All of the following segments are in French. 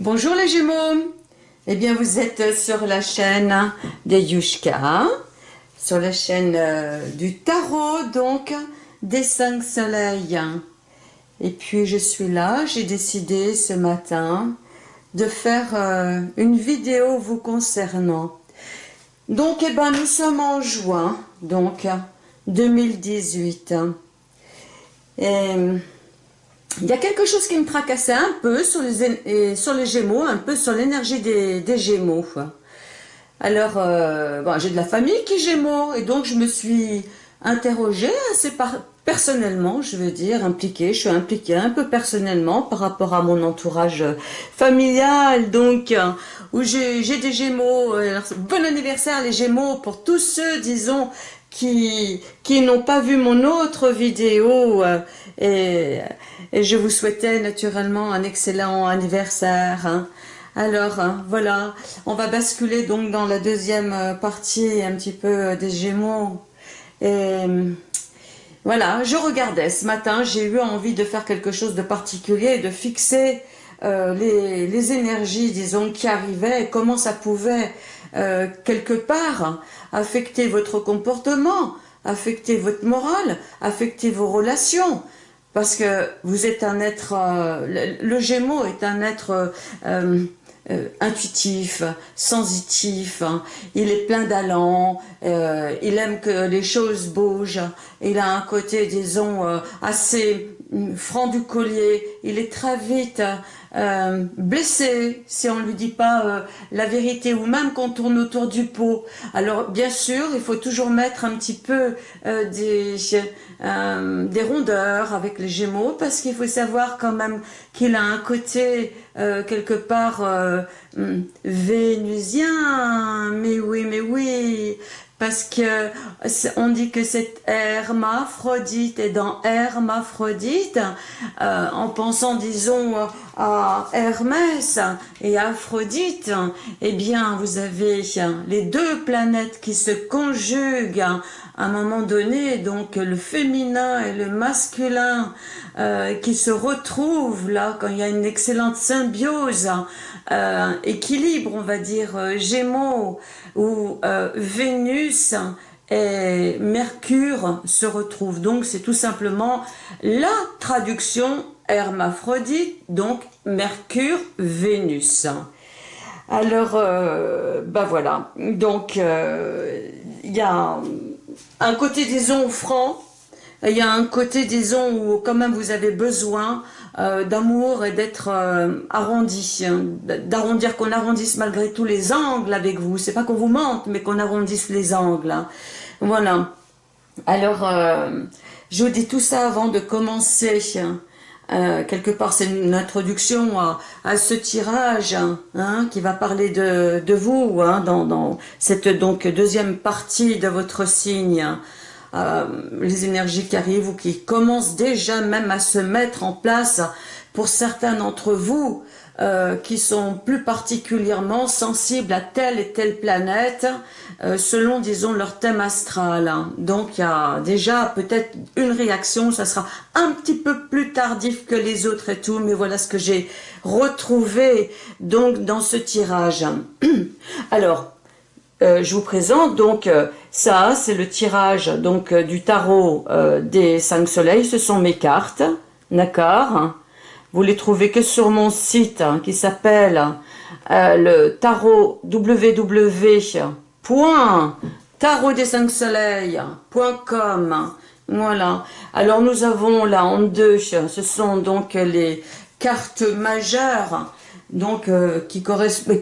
Bonjour les Gémeaux Eh bien vous êtes sur la chaîne des Yushka, sur la chaîne euh, du tarot donc des cinq soleils. Et puis je suis là, j'ai décidé ce matin de faire euh, une vidéo vous concernant. Donc eh ben nous sommes en juin, donc 2018. Et il y a quelque chose qui me tracassait un peu sur les, sur les Gémeaux, un peu sur l'énergie des, Gémeaux. Alors, euh, j'ai de la famille qui est Gémeaux, et donc je me suis interrogée assez personnellement, je veux dire, impliquée. Je suis impliquée un peu personnellement par rapport à mon entourage familial, donc, où j'ai des Gémeaux. bon anniversaire les Gémeaux pour tous ceux, disons, qui, qui n'ont pas vu mon autre vidéo euh, et, je vous souhaitais naturellement un excellent anniversaire. Hein. Alors hein, voilà, on va basculer donc dans la deuxième euh, partie un petit peu euh, des Gémeaux. Et voilà, je regardais ce matin, j'ai eu envie de faire quelque chose de particulier, de fixer les, les, énergies, disons, qui arrivaient comment ça pouvait euh, quelque part affecter votre comportement, affecter votre morale, affecter vos relations. Parce que vous êtes un être, euh, le, Gémeaux est un être euh, intuitif, sensitif, il est plein d'allant, il aime que les choses bougent, il a un côté, disons, assez franc du collier, il est très vite euh, blessé si on ne lui dit pas euh, la vérité ou même qu'on tourne autour du pot. Alors bien sûr, il faut toujours mettre un petit peu euh, des, des rondeurs avec les Gémeaux parce qu'il faut savoir quand même qu'il a un côté quelque part hmm, vénusien. Mais oui, mais oui, parce que on dit que c'est hermaphrodite et dans hermaphrodite, euh, en pensant disons à Hermès et Aphrodite, eh bien vous avez les deux planètes qui se conjuguent à un moment donné, donc le féminin et le masculin euh, qui se retrouvent là quand il y a une excellente symbiose, euh, équilibre on va dire, Gémeaux, où euh, Vénus et Mercure se retrouvent. Donc c'est tout simplement la traduction hermaphrodite, donc Mercure-Vénus. Alors, euh, bah voilà, donc euh, il y a un côté disons franc, il y a un côté disons où quand même vous avez besoin euh, d'amour et d'être euh, arrondi, hein, d'arrondir, qu'on arrondisse malgré tous les angles avec vous. C'est pas qu'on vous mente, mais qu'on arrondisse les angles. Hein. Voilà. Alors, euh, je vous dis tout ça avant de commencer. Hein. quelque part, c'est une introduction à, ce tirage qui va parler de, de vous dans, dans, cette donc deuxième partie de votre signe. Euh, les énergies qui arrivent ou qui commencent déjà même à se mettre en place pour certains d'entre vous euh, qui sont plus particulièrement sensibles à telle et telle planète euh, selon, disons, leur thème astral. Donc, il y a déjà peut-être une réaction, ça sera un petit peu plus tardif que les autres et tout, mais voilà ce que j'ai retrouvé donc dans ce tirage. Alors, euh, je vous présente donc euh, ça, c'est le tirage donc euh, du tarot des cinq soleils. Ce sont mes cartes, d'accord Vous les trouvez que sur mon site hein, qui s'appelle le tarot www.tarot des cinq soleils.com. Voilà. Alors nous avons là en deux, ce sont donc les cartes majeures donc euh, qui,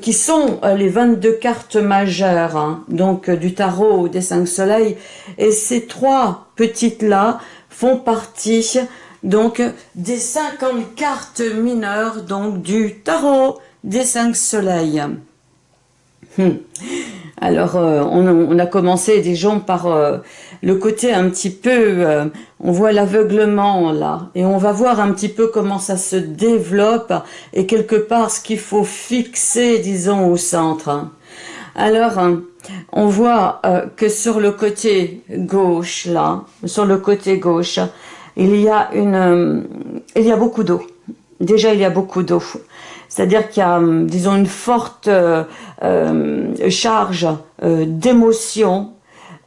qui sont euh, les 22 cartes majeures hein, donc euh, du tarot des cinq soleils et ces trois petites là font partie donc des 50 cartes mineures donc du tarot des cinq soleils. Hmm. Alors, euh, on, a commencé, disons, par euh, le côté un petit peu, euh, on voit l'aveuglement là, et on va voir un petit peu comment ça se développe, et quelque part ce qu'il faut fixer, disons, au centre. Alors, on voit que sur le côté gauche, là, sur le côté gauche, il y a une, il y a beaucoup d'eau. Déjà, il y a beaucoup d'eau. c'est-à-dire qu'il y a, disons, une forte charge d'émotion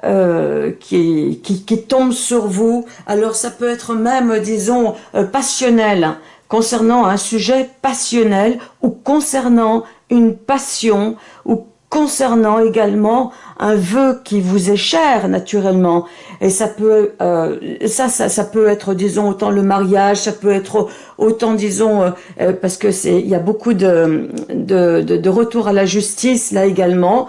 qui, qui, qui, tombe sur vous. Alors ça peut être même, disons, passionnel, concernant un sujet passionnel ou concernant une passion ou concernant également un vœu qui vous est cher naturellement. Et ça peut euh, ça, ça ça peut être disons autant le mariage ça peut être autant disons euh, euh, parce que c'est il y a beaucoup de de, de de, retour à la justice là également.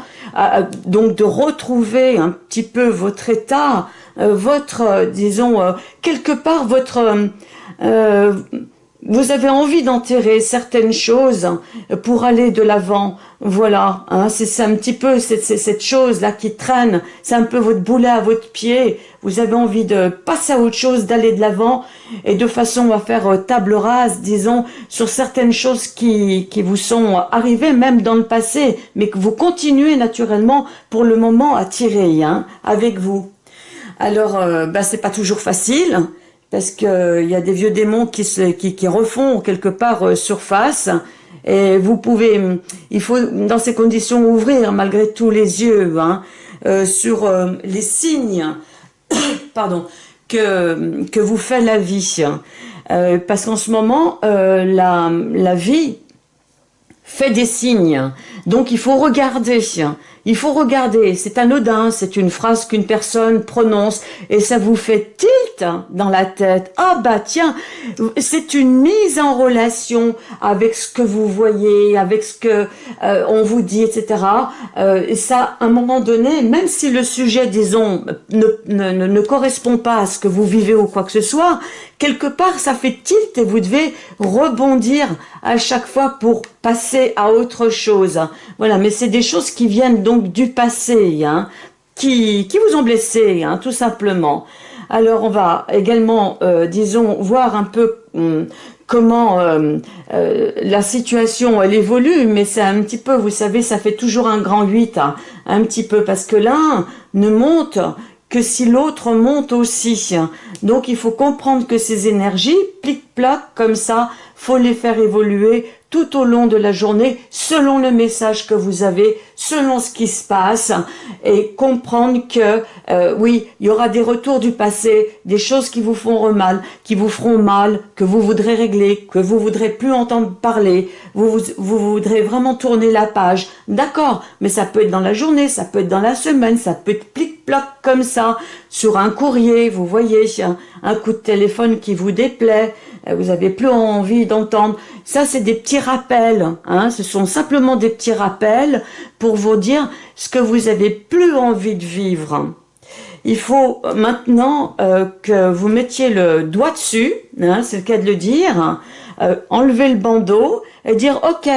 Donc de retrouver un petit peu votre état votre disons quelque part votre vous avez envie d'enterrer certaines choses pour aller de l'avant. Voilà, hein, c'est un petit peu cette, cette chose-là qui traîne. C'est un peu votre boulet à votre pied. Vous avez envie de passer à autre chose, d'aller de l'avant et de façon à faire euh, table rase, disons, sur certaines choses qui, qui vous sont arrivées même dans le passé, mais que vous continuez naturellement pour le moment à tirer hein, avec vous. Alors, ben, c'est pas toujours facile parce qu'il euh, y a des vieux démons qui, refont quelque part euh, surface, et vous pouvez, il faut dans ces conditions ouvrir malgré tout les yeux hein, euh, sur les signes pardon, que, que vous fait la vie. parce qu'en ce moment, la vie fait des signes. Donc il faut regarder. Il faut regarder, c'est anodin, c'est une phrase qu'une personne prononce et ça vous fait tilt dans la tête. Ah bah tiens, c'est une mise en relation avec ce que vous voyez, avec ce que euh, on vous dit, etc. Euh, et ça, à un moment donné, même si le sujet, disons, ne, ne, ne correspond pas à ce que vous vivez ou quoi que ce soit, quelque part, ça fait tilt et vous devez rebondir à chaque fois pour passer à autre chose. Voilà, mais c'est des choses qui viennent donc du passé, hein, qui, qui vous ont blessé, hein, tout simplement. Alors, on va également, euh, disons, voir un peu hum, comment euh, euh, la situation, elle évolue, mais c'est un petit peu, vous savez, ça fait toujours un grand 8, hein, un petit peu, parce que l'un ne monte que si l'autre monte aussi. Donc il faut comprendre que ces énergies, plic-plac, comme ça, faut les faire évoluer tout au long de la journée, selon le message que vous avez, selon ce qui se passe, et comprendre que, euh, oui, il y aura des retours du passé, des choses qui vous font mal, qui vous feront mal, que vous voudrez régler, que vous voudrez plus entendre parler, vous, vous, vous voudrez vraiment tourner la page. D'accord, mais ça peut être dans la journée, ça peut être dans la semaine, ça peut être plic-ploc comme ça, sur un courrier, vous voyez, un, un coup de téléphone qui vous déplaît, euh, vous avez plus envie d'entendre. Ça, c'est des petits rappels. Hein. Ce sont simplement des petits rappels pour vous dire ce que vous avez plus envie de vivre. Il faut maintenant euh, que vous mettiez le doigt dessus, hein, c'est le cas de le dire, euh, enlever le bandeau et dire « Ok,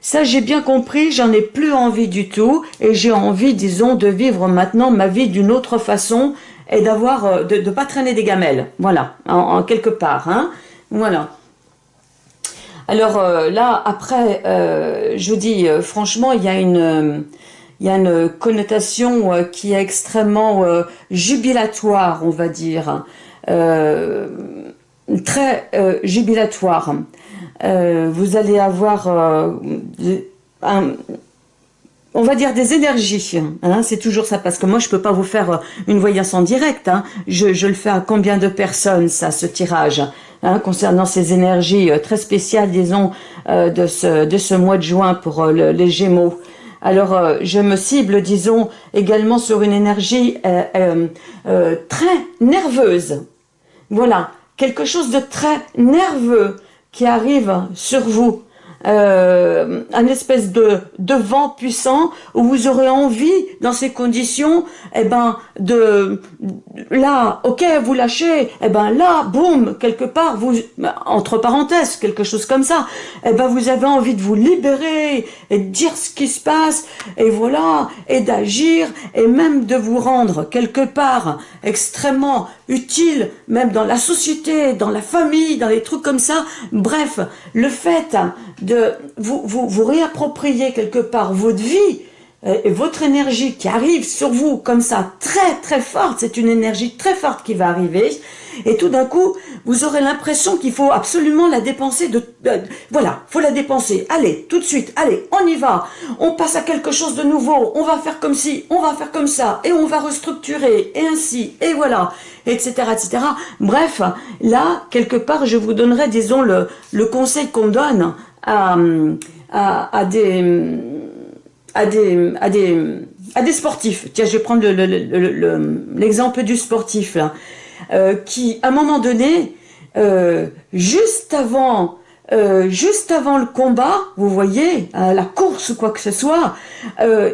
ça j'ai bien compris, j'en ai plus envie du tout et j'ai envie, disons, de vivre maintenant ma vie d'une autre façon et d'avoir de ne pas traîner des gamelles. Voilà, en, quelque part. Hein. Voilà. Alors euh, là, après, euh, je vous dis, euh, franchement, il y a une, il y a une connotation qui est extrêmement jubilatoire, on va dire, très jubilatoire. vous allez avoir un, on va dire des énergies, hein, c'est toujours ça, parce que moi je peux pas vous faire une voyance en direct, hein. je, le fais à combien de personnes ça, ce tirage Hein, concernant ces énergies euh, très spéciales, disons, euh, de, ce, mois de juin pour euh, les Gémeaux. Alors, je me cible, disons, également sur une énergie très nerveuse. Voilà, quelque chose de très nerveux qui arrive sur vous euh, un espèce de, de vent puissant où vous aurez envie, dans ces conditions, eh ben, de, là, ok, vous lâchez, eh ben là, boum, quelque part, vous, entre parenthèses, quelque chose comme ça, eh ben, vous avez envie de vous libérer et de dire ce qui se passe, et voilà, et d'agir, et même de vous rendre quelque part extrêmement utile, même dans la société, dans la famille, dans les trucs comme ça. Bref, le fait de vous, vous, vous réapproprier quelque part votre vie, et votre énergie qui arrive sur vous comme ça, très très forte, c'est une énergie très forte qui va arriver, et tout d'un coup, vous aurez l'impression qu'il faut absolument la dépenser, de, voilà, faut la dépenser, allez, tout de suite, allez, on y va, on passe à quelque chose de nouveau, on va faire comme ci, on va faire comme ça, et on va restructurer, et ainsi, et voilà, etc., etc. Bref, là, quelque part, je vous donnerai, disons, le, le conseil qu'on donne à, à, à des à des, à des, à sportifs. Tiens, je vais prendre l'exemple le, le, du sportif euh, qui, à un moment donné, euh, juste avant, euh, juste avant le combat, vous voyez, la course ou quoi que ce soit,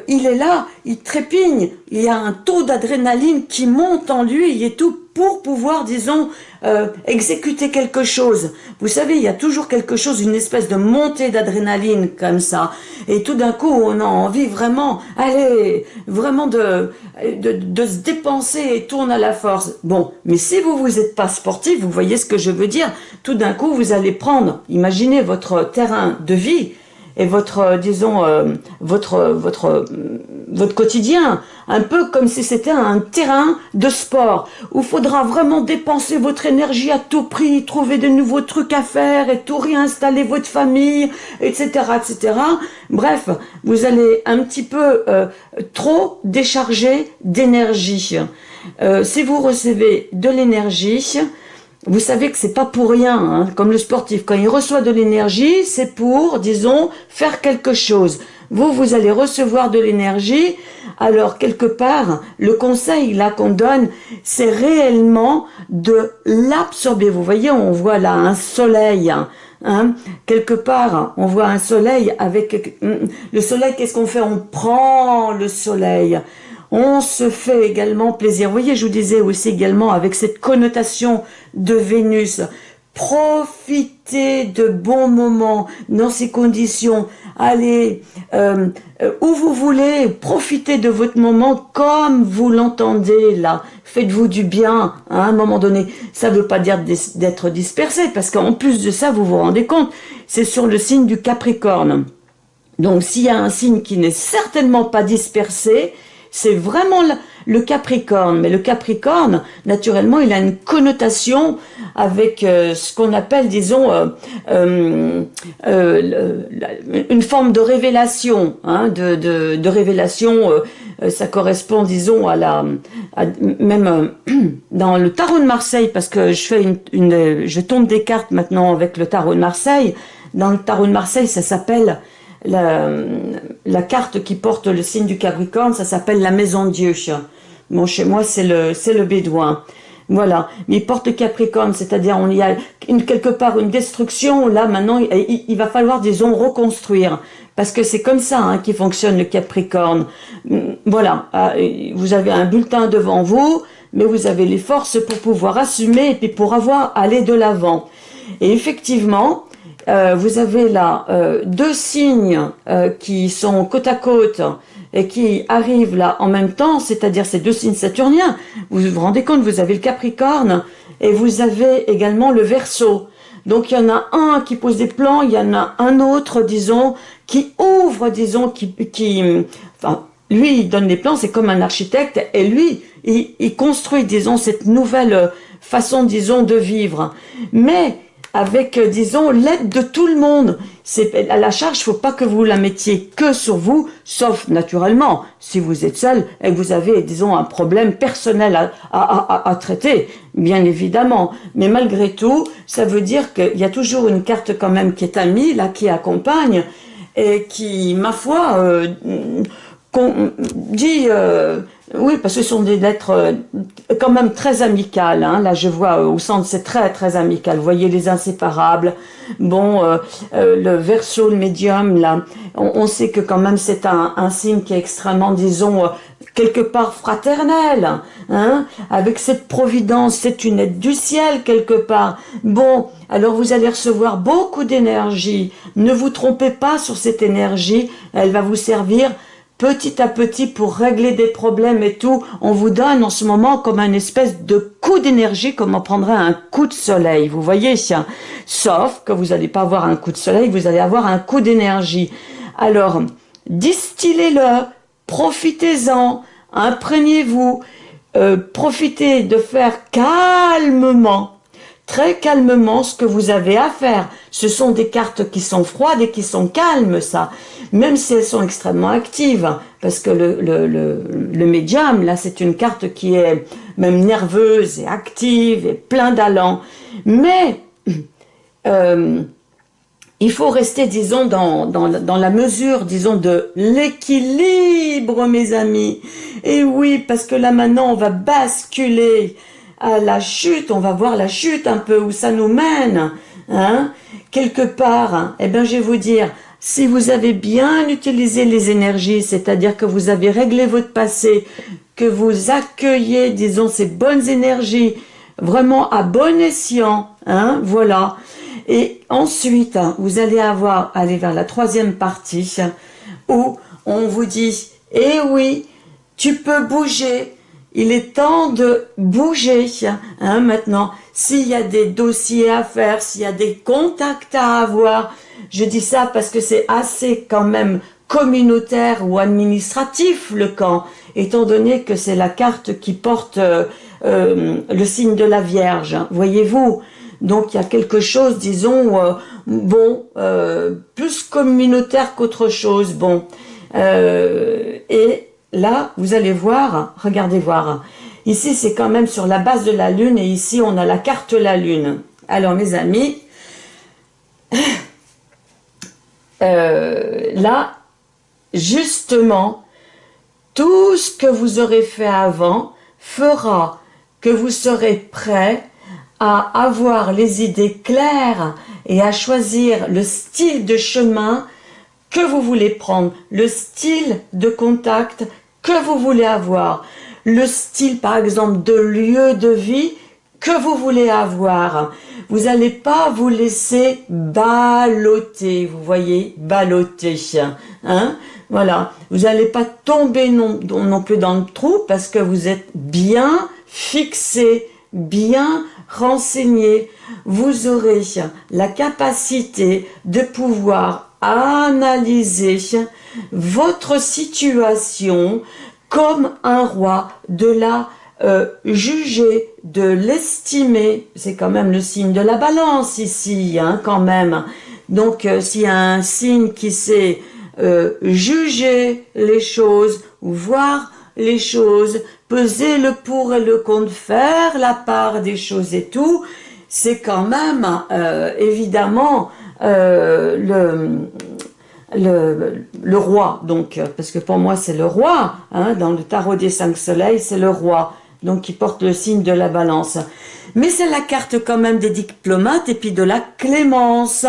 il est là, il trépigne, il y a un taux d'adrénaline qui monte en lui et tout pour pouvoir, disons, euh, exécuter quelque chose. Vous savez, il y a toujours quelque chose, une espèce de montée d'adrénaline comme ça. Et tout d'un coup, on a envie vraiment, allez, vraiment de, de, se dépenser et tourne à la force. Bon, mais si vous vous êtes pas sportif, vous voyez ce que je veux dire, tout d'un coup, vous allez prendre, imaginez votre terrain de vie, et votre, euh, disons, euh, votre, votre, votre quotidien, un peu comme si c'était un terrain de sport, où faudra vraiment dépenser votre énergie à tout prix, trouver de nouveaux trucs à faire et tout réinstaller votre famille, etc., etc. Bref, vous allez un petit peu euh, trop décharger d'énergie. si vous recevez de l'énergie, vous savez que c'est pas pour rien, hein, comme le sportif. Quand il reçoit de l'énergie, c'est pour, disons, faire quelque chose. Vous, vous allez recevoir de l'énergie. Alors, quelque part, le conseil là qu'on donne, c'est réellement de l'absorber. Vous voyez, on voit là un soleil. Hein, hein. quelque part, on voit un soleil avec... Le soleil, qu'est-ce qu'on fait? On prend le soleil on se fait également plaisir. Vous voyez, je vous disais aussi également avec cette connotation de Vénus, profitez de bons moments dans ces conditions. Allez euh, euh, où vous voulez, profitez de votre moment comme vous l'entendez là. Faites-vous du bien à un moment donné. Ça ne veut pas dire d'être dispersé parce qu'en plus de ça, vous vous rendez compte, c'est sur le signe du Capricorne. Donc s'il y a un signe qui n'est certainement pas dispersé, c'est vraiment le Capricorne. Mais le Capricorne, naturellement, il a une connotation avec euh, ce qu'on appelle, disons, euh, euh, une forme de révélation, hein, de, révélation. ça correspond, disons, à la, même dans le tarot de Marseille, parce que je fais une, je tombe des cartes maintenant avec le tarot de Marseille. Dans le tarot de Marseille, ça s'appelle la, la, carte qui porte le signe du Capricorne, ça s'appelle la maison Dieu. Bon, chez moi, c'est le, c'est le bédouin. Voilà, mais porte Capricorne, c'est-à-dire on y a une, quelque part une destruction, là maintenant il, va falloir disons reconstruire, parce que c'est comme ça hein, qui fonctionne le Capricorne. Voilà, ah, vous avez un bulletin devant vous, mais vous avez les forces pour pouvoir assumer et puis pour avoir aller de l'avant. Et effectivement, euh, vous avez là euh, deux signes euh, qui sont côte à côte et qui arrivent là en même temps, c'est-à-dire ces deux signes saturniens. Vous vous rendez compte, vous avez le Capricorne et vous avez également le Verseau. Donc il y en a un qui pose des plans, il y en a un autre, disons, qui ouvre, disons, qui, qui enfin, lui, il donne des plans, c'est comme un architecte, et lui, il, il construit, disons, cette nouvelle façon, disons, de vivre. Mais avec, euh, disons, l'aide de tout le monde. C'est à la charge, il faut pas que vous la mettiez que sur vous, sauf naturellement si vous êtes seul et que vous avez, disons, un problème personnel à, à, à, traiter, bien évidemment. Mais malgré tout, ça veut dire qu'il y a toujours une carte quand même qui est amie, là, qui accompagne et qui, ma foi, euh, dit... Euh, oui, parce que ce sont des lettres euh, quand même très amicales. Hein. Là, je vois euh, au centre, c'est très très amical. Vous voyez les inséparables. Bon, euh, le verso, le médium, là, on, sait que quand même c'est un, signe qui est extrêmement, disons, quelque part fraternel. Hein, avec cette providence, c'est une aide du ciel quelque part. Bon, alors vous allez recevoir beaucoup d'énergie. Ne vous trompez pas sur cette énergie. Elle va vous servir petit à petit pour régler des problèmes et tout, on vous donne en ce moment comme un espèce de coup d'énergie, comme on prendrait un coup de soleil, vous voyez Sauf que vous n'allez pas avoir un coup de soleil, vous allez avoir un coup d'énergie. Alors, distillez-le profitez-en, imprégnez-vous, euh, profitez de faire calmement, très calmement ce que vous avez à faire. Ce sont des cartes qui sont froides et qui sont calmes, ça. Même si elles sont extrêmement actives, parce que le, le, le, médium, là, c'est une carte qui est même nerveuse et active et plein d'allant. Mais euh, il faut rester, disons, dans, dans, dans la mesure, disons, de l'équilibre, mes amis. Et oui, parce que là, maintenant, on va basculer à la chute, on va voir la chute un peu, où ça nous mène, hein, quelque part. Hein. Eh bien, je vais vous dire, si vous avez bien utilisé les énergies, c'est-à-dire que vous avez réglé votre passé, que vous accueillez, disons, ces bonnes énergies, vraiment à bon escient, hein, voilà, et ensuite, vous allez avoir, aller vers la troisième partie, où on vous dit, eh oui, tu peux bouger, il est temps de bouger hein, maintenant. S'il y a des dossiers à faire, s'il y a des contacts à avoir, je dis ça parce que c'est assez quand même communautaire ou administratif le camp, étant donné que c'est la carte qui porte euh, euh, le signe de la Vierge, voyez-vous donc il y a quelque chose, disons, euh, bon, plus communautaire qu'autre chose, bon. Et là, vous allez voir, regardez voir, ici c'est quand même sur la base de la Lune, et ici on a la carte la Lune. Alors mes amis, là, justement, tout ce que vous aurez fait avant fera que vous serez prêt à avoir les idées claires et à choisir le style de chemin que vous voulez prendre, le style de contact que vous voulez avoir, le style par exemple de lieu de vie que vous voulez avoir. Vous n'allez pas vous laisser balloter, vous voyez, balloter. Hein voilà, vous n'allez pas tomber non, non plus dans le trou parce que vous êtes bien fixé, bien renseigné, vous aurez la capacité de pouvoir analyser votre situation comme un roi, de la euh, juger, de l'estimer. C'est quand même le signe de la balance ici, hein, quand même. Donc, euh, s'il y a un signe qui sait euh, juger les choses, ou voir les choses, peser le pour et le contre, faire la part des choses et tout, c'est quand même évidemment le, le, roi, donc parce que pour moi c'est le roi, hein, dans le tarot des cinq soleils, c'est le roi, donc qui porte le signe de la balance. Mais c'est la carte quand même des diplomates et puis de la clémence.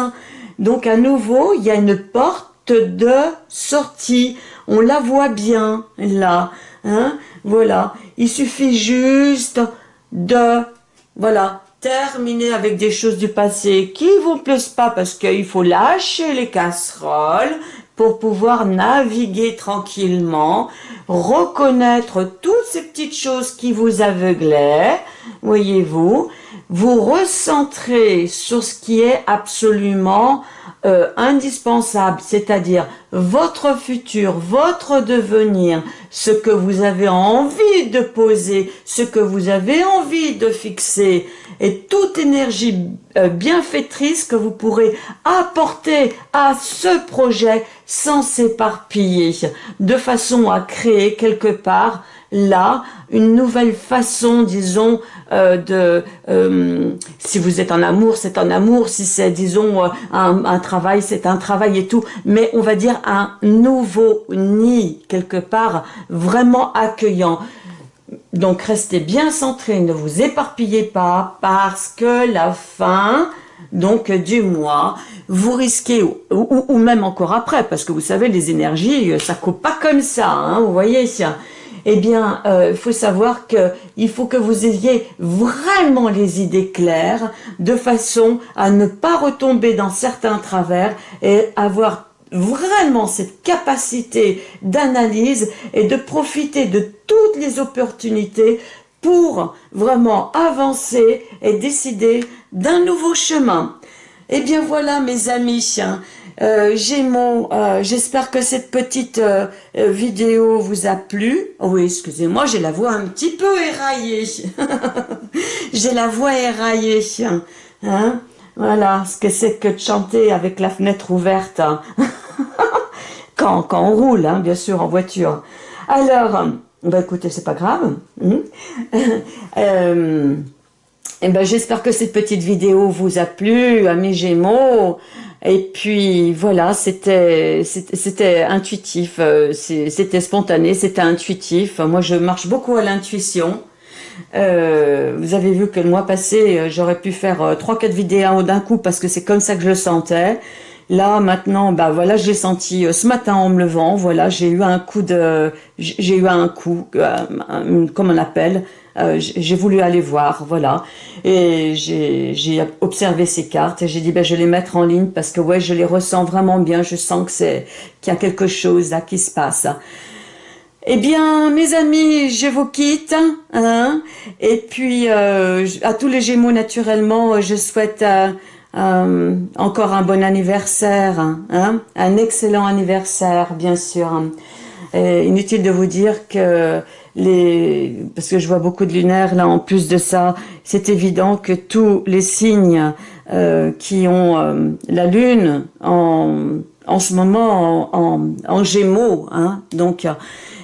Donc à nouveau, il y a une porte de sortie. On la voit bien là. Hein voilà, il suffit juste de, voilà, terminer avec des choses du passé qui vous plaisent pas parce qu'il faut lâcher les casseroles pour pouvoir naviguer tranquillement, reconnaître toutes ces petites choses qui vous aveuglaient, voyez-vous, vous recentrer sur ce qui est absolument euh, indispensable, c'est-à-dire votre futur, votre devenir, ce que vous avez envie de poser, ce que vous avez envie de fixer, et toute énergie euh, bienfaitrice que vous pourrez apporter à ce projet sans s'éparpiller, de façon à créer quelque part là une nouvelle façon, disons, euh, de euh, si vous êtes en amour, c'est en amour, si c'est, disons, un, travail, c'est un travail et tout, mais on va dire un nouveau nid, quelque part, vraiment accueillant. Donc restez bien centré, ne vous éparpillez pas, parce que la fin, donc du mois, vous risquez, ou, ou, même encore après, parce que vous savez, les énergies, ça coupe pas comme ça, hein, vous voyez, eh bien, euh, il faut savoir que il faut que vous ayez vraiment les idées claires, de façon à ne pas retomber dans certains travers et avoir vraiment cette capacité d'analyse et de profiter de toutes les opportunités pour vraiment avancer et décider d'un nouveau chemin. Eh bien voilà mes amis, Euh, Gémeaux, euh, j'espère que cette petite euh, vidéo vous a plu. Oui, excusez-moi, j'ai la voix un petit peu éraillée. j'ai la voix éraillée. Hein? Voilà, ce que c'est que de chanter avec la fenêtre ouverte. quand, quand on roule, hein, bien sûr, en voiture. Alors, bah écoutez, c'est pas grave. Hein. eh ben, j'espère que cette petite vidéo vous a plu, amis Gémeaux. Et puis voilà, c'était c'était intuitif, euh, c'était spontané, c'était intuitif. Moi, je marche beaucoup à l'intuition. Euh, vous avez vu que le mois passé, euh, j'aurais pu faire trois quatre vidéos d'un coup parce que c'est comme ça que je le sentais. Là, maintenant, bah voilà, j'ai senti ce matin en me levant, voilà, j'ai eu un coup de, j'ai eu un coup, comme on appelle, euh, j'ai voulu aller voir, voilà. Et j'ai observé ces cartes et j'ai dit, ben, je vais les mettre en ligne parce que ouais, je les ressens vraiment bien. Je sens que c'est qu'il y a quelque chose là qui se passe. Eh bien, mes amis, je vous quitte. Hein, et puis, euh, à tous les Gémeaux, naturellement, je souhaite euh, encore un bon anniversaire. Hein, un excellent anniversaire, bien sûr. inutile de vous dire que les, parce que je vois beaucoup de lunaires là en plus de ça, c'est évident que tous les signes euh, qui ont euh, la lune en, ce moment en, en, gémeaux, hein, donc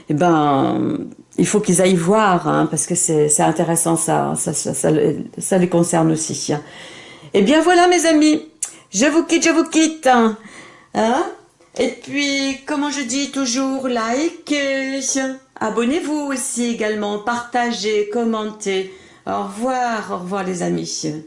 eh ben il faut qu'ils aillent voir hein, parce que c'est intéressant ça ça, ça, ça, ça, les concerne aussi. Hein. Eh bien voilà mes amis, je vous quitte, je vous quitte. Hein. Et puis, comment je dis toujours, like, abonnez-vous aussi également, partagez, commentez. Au revoir, au revoir les amis.